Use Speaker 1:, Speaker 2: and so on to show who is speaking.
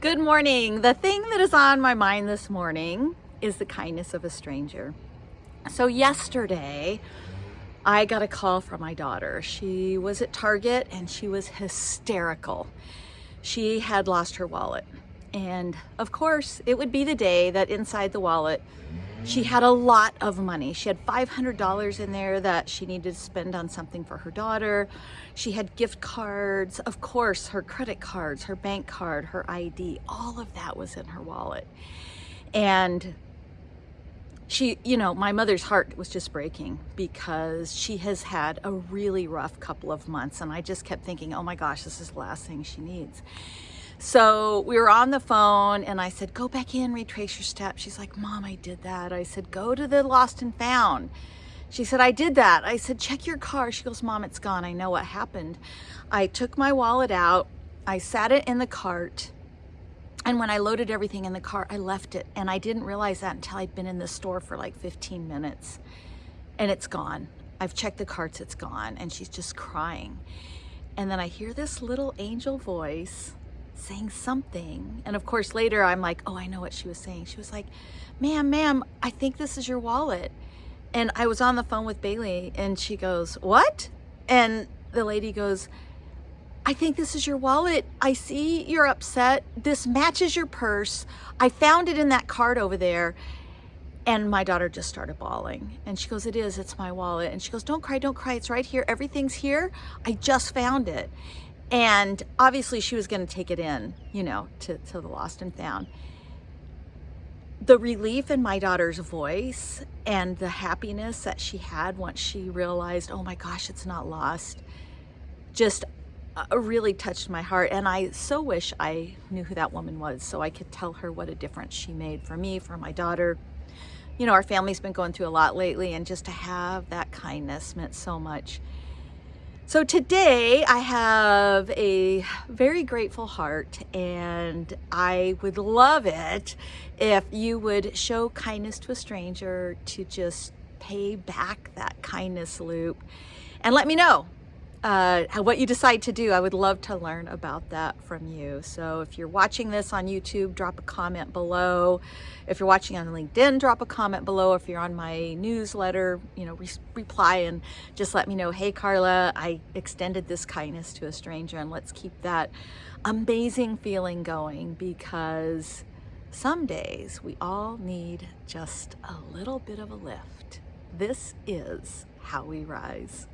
Speaker 1: Good morning. The thing that is on my mind this morning is the kindness of a stranger. So yesterday, I got a call from my daughter. She was at Target and she was hysterical. She had lost her wallet. And of course, it would be the day that inside the wallet, she had a lot of money. She had $500 in there that she needed to spend on something for her daughter. She had gift cards, of course, her credit cards, her bank card, her ID, all of that was in her wallet. And she, you know, my mother's heart was just breaking because she has had a really rough couple of months. And I just kept thinking, oh my gosh, this is the last thing she needs. So we were on the phone and I said, go back in, retrace your steps. She's like, mom, I did that. I said, go to the lost and found. She said, I did that. I said, check your car. She goes, mom, it's gone. I know what happened. I took my wallet out. I sat it in the cart. And when I loaded everything in the car, I left it. And I didn't realize that until I'd been in the store for like 15 minutes. And it's gone. I've checked the carts, it's gone. And she's just crying. And then I hear this little angel voice saying something. And of course, later I'm like, oh, I know what she was saying. She was like, ma'am, ma'am, I think this is your wallet. And I was on the phone with Bailey and she goes, what? And the lady goes, I think this is your wallet. I see you're upset. This matches your purse. I found it in that card over there. And my daughter just started bawling. And she goes, it is, it's my wallet. And she goes, don't cry, don't cry. It's right here. Everything's here. I just found it. And obviously she was going to take it in, you know, to, to the lost and found. The relief in my daughter's voice and the happiness that she had once she realized, oh my gosh, it's not lost, just uh, really touched my heart. And I so wish I knew who that woman was so I could tell her what a difference she made for me, for my daughter. You know, our family's been going through a lot lately and just to have that kindness meant so much. So today I have a very grateful heart and I would love it if you would show kindness to a stranger to just pay back that kindness loop and let me know uh, what you decide to do. I would love to learn about that from you. So if you're watching this on YouTube, drop a comment below. If you're watching on LinkedIn, drop a comment below. If you're on my newsletter, you know, re reply and just let me know, hey, Carla, I extended this kindness to a stranger and let's keep that amazing feeling going because some days we all need just a little bit of a lift. This is how we rise.